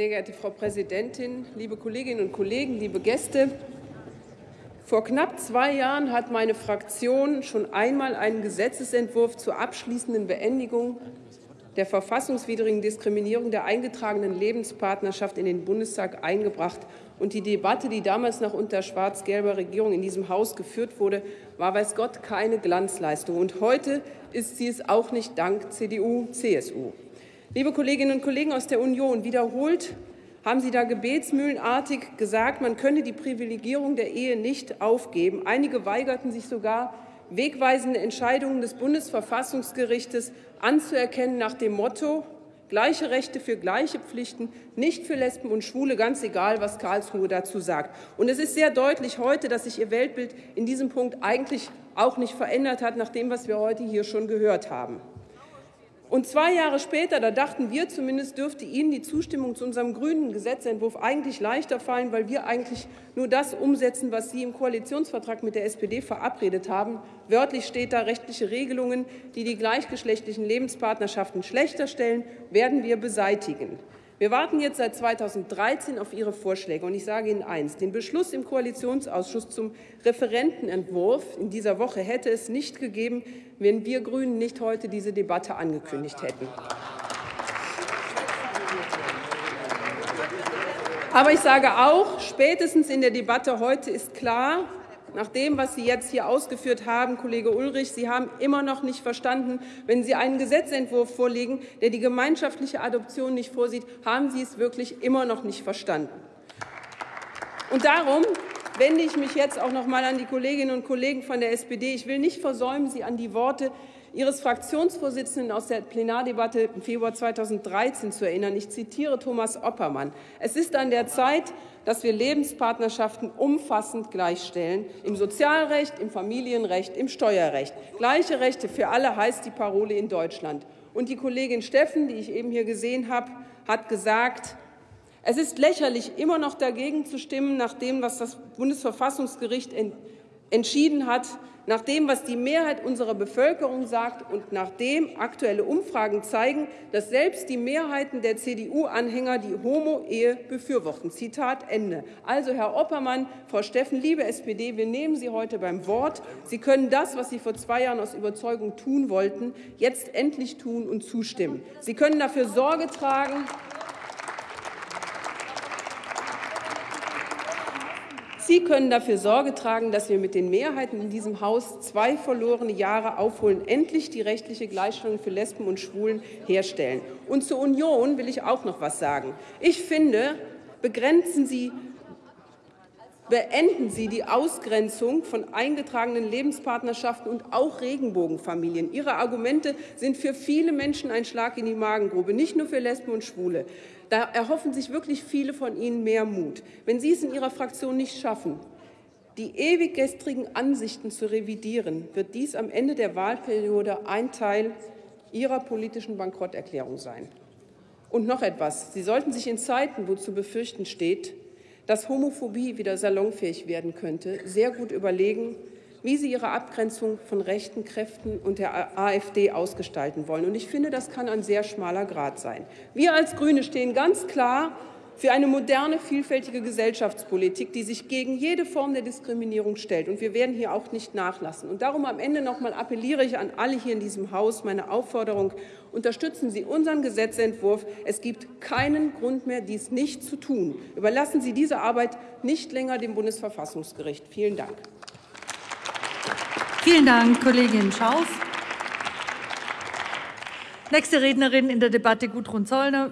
Sehr geehrte Frau Präsidentin, liebe Kolleginnen und Kollegen, liebe Gäste! Vor knapp zwei Jahren hat meine Fraktion schon einmal einen Gesetzentwurf zur abschließenden Beendigung der verfassungswidrigen Diskriminierung der eingetragenen Lebenspartnerschaft in den Bundestag eingebracht. Und die Debatte, die damals noch unter schwarz-gelber Regierung in diesem Haus geführt wurde, war weiß Gott keine Glanzleistung. Und heute ist sie es auch nicht dank CDU, CSU. Liebe Kolleginnen und Kollegen aus der Union, wiederholt haben Sie da gebetsmühlenartig gesagt, man könne die Privilegierung der Ehe nicht aufgeben. Einige weigerten sich sogar, wegweisende Entscheidungen des Bundesverfassungsgerichtes anzuerkennen nach dem Motto gleiche Rechte für gleiche Pflichten, nicht für Lesben und Schwule, ganz egal, was Karlsruhe dazu sagt. Und es ist sehr deutlich heute, dass sich Ihr Weltbild in diesem Punkt eigentlich auch nicht verändert hat, nach dem, was wir heute hier schon gehört haben. Und zwei Jahre später, da dachten wir zumindest, dürfte Ihnen die Zustimmung zu unserem grünen Gesetzentwurf eigentlich leichter fallen, weil wir eigentlich nur das umsetzen, was Sie im Koalitionsvertrag mit der SPD verabredet haben. Wörtlich steht da, rechtliche Regelungen, die die gleichgeschlechtlichen Lebenspartnerschaften schlechter stellen, werden wir beseitigen. Wir warten jetzt seit 2013 auf Ihre Vorschläge. Und ich sage Ihnen eins. Den Beschluss im Koalitionsausschuss zum Referentenentwurf in dieser Woche hätte es nicht gegeben, wenn wir Grünen nicht heute diese Debatte angekündigt hätten. Aber ich sage auch, spätestens in der Debatte heute ist klar, nach dem, was Sie jetzt hier ausgeführt haben, Kollege Ulrich, Sie haben immer noch nicht verstanden, wenn Sie einen Gesetzentwurf vorlegen, der die gemeinschaftliche Adoption nicht vorsieht, haben Sie es wirklich immer noch nicht verstanden. Und darum wende ich mich jetzt auch noch mal an die Kolleginnen und Kollegen von der SPD. Ich will nicht versäumen, Sie an die Worte Ihres Fraktionsvorsitzenden aus der Plenardebatte im Februar 2013 zu erinnern. Ich zitiere Thomas Oppermann. Es ist an der Zeit, dass wir Lebenspartnerschaften umfassend gleichstellen, im Sozialrecht, im Familienrecht, im Steuerrecht. Gleiche Rechte für alle heißt die Parole in Deutschland. Und die Kollegin Steffen, die ich eben hier gesehen habe, hat gesagt, es ist lächerlich, immer noch dagegen zu stimmen, nach dem, was das Bundesverfassungsgericht entschieden hat, nach dem, was die Mehrheit unserer Bevölkerung sagt und nachdem aktuelle Umfragen zeigen, dass selbst die Mehrheiten der CDU-Anhänger die Homo-Ehe befürworten. Zitat Ende. Also, Herr Oppermann, Frau Steffen, liebe SPD, wir nehmen Sie heute beim Wort. Sie können das, was Sie vor zwei Jahren aus Überzeugung tun wollten, jetzt endlich tun und zustimmen. Sie können dafür Sorge tragen, Sie können dafür Sorge tragen, dass wir mit den Mehrheiten in diesem Haus zwei verlorene Jahre aufholen, endlich die rechtliche Gleichstellung für Lesben und Schwulen herstellen. Und zur Union will ich auch noch etwas sagen. Ich finde, begrenzen Sie Beenden Sie die Ausgrenzung von eingetragenen Lebenspartnerschaften und auch Regenbogenfamilien. Ihre Argumente sind für viele Menschen ein Schlag in die Magengrube, nicht nur für Lesben und Schwule. Da erhoffen sich wirklich viele von Ihnen mehr Mut. Wenn Sie es in Ihrer Fraktion nicht schaffen, die ewig gestrigen Ansichten zu revidieren, wird dies am Ende der Wahlperiode ein Teil Ihrer politischen Bankrotterklärung sein. Und noch etwas. Sie sollten sich in Zeiten, wo zu befürchten steht, dass Homophobie wieder salonfähig werden könnte, sehr gut überlegen, wie sie ihre Abgrenzung von rechten Kräften und der AfD ausgestalten wollen. Und ich finde, das kann ein sehr schmaler Grad sein. Wir als Grüne stehen ganz klar für eine moderne, vielfältige Gesellschaftspolitik, die sich gegen jede Form der Diskriminierung stellt. Und wir werden hier auch nicht nachlassen. Und darum am Ende noch mal appelliere ich an alle hier in diesem Haus meine Aufforderung, unterstützen Sie unseren Gesetzentwurf. Es gibt keinen Grund mehr, dies nicht zu tun. Überlassen Sie diese Arbeit nicht länger dem Bundesverfassungsgericht. Vielen Dank. Vielen Dank, Kollegin Schaus. Nächste Rednerin in der Debatte Gudrun Zollner.